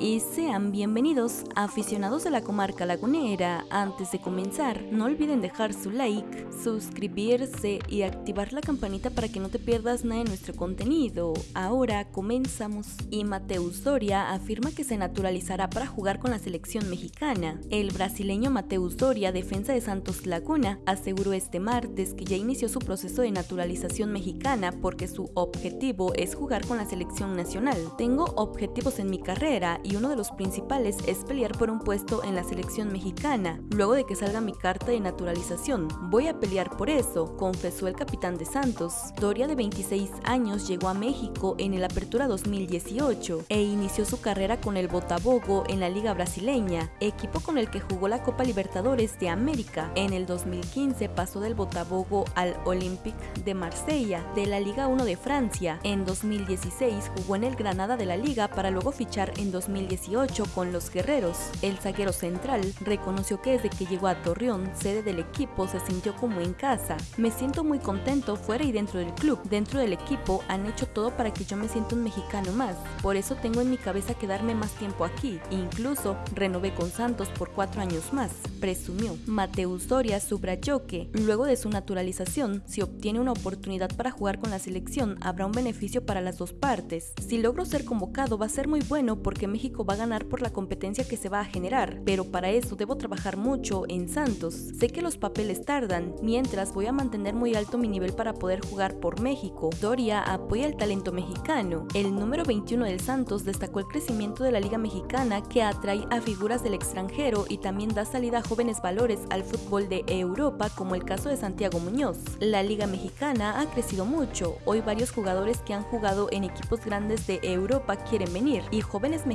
y sean bienvenidos aficionados de la comarca lagunera. Antes de comenzar, no olviden dejar su like, suscribirse y activar la campanita para que no te pierdas nada de nuestro contenido. Ahora comenzamos. Y Mateus Doria afirma que se naturalizará para jugar con la selección mexicana. El brasileño Mateus Doria, defensa de Santos Laguna, aseguró este martes que ya inició su proceso de naturalización mexicana porque su objetivo es jugar con la selección nacional. Tengo objetivos en mi carrera y uno de los principales es pelear por un puesto en la selección mexicana, luego de que salga mi carta de naturalización. Voy a pelear por eso, confesó el capitán de Santos. Doria de 26 años llegó a México en el Apertura 2018 e inició su carrera con el Botafogo en la Liga Brasileña, equipo con el que jugó la Copa Libertadores de América. En el 2015 pasó del Botafogo al Olympique de Marsella de la Liga 1 de Francia. En 2016 jugó en el Granada de la Liga para luego fichar en 2017 2018 con los Guerreros. El zaguero central reconoció que desde que llegó a Torreón, sede del equipo, se sintió como en casa. Me siento muy contento fuera y dentro del club. Dentro del equipo han hecho todo para que yo me sienta un mexicano más. Por eso tengo en mi cabeza quedarme más tiempo aquí. Incluso renové con Santos por cuatro años más, presumió. Mateus Doria subrayó que, luego de su naturalización, si obtiene una oportunidad para jugar con la selección, habrá un beneficio para las dos partes. Si logro ser convocado va a ser muy bueno porque México va a ganar por la competencia que se va a generar, pero para eso debo trabajar mucho en Santos. Sé que los papeles tardan, mientras voy a mantener muy alto mi nivel para poder jugar por México. Doria apoya el talento mexicano. El número 21 del Santos destacó el crecimiento de la Liga Mexicana que atrae a figuras del extranjero y también da salida a jóvenes valores al fútbol de Europa, como el caso de Santiago Muñoz. La Liga Mexicana ha crecido mucho. Hoy varios jugadores que han jugado en equipos grandes de Europa quieren venir y jóvenes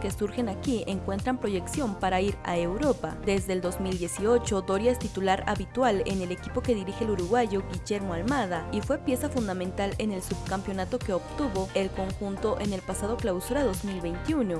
que surgen aquí encuentran proyección para ir a Europa. Desde el 2018, Doria es titular habitual en el equipo que dirige el uruguayo Guillermo Almada y fue pieza fundamental en el subcampeonato que obtuvo el conjunto en el pasado clausura 2021.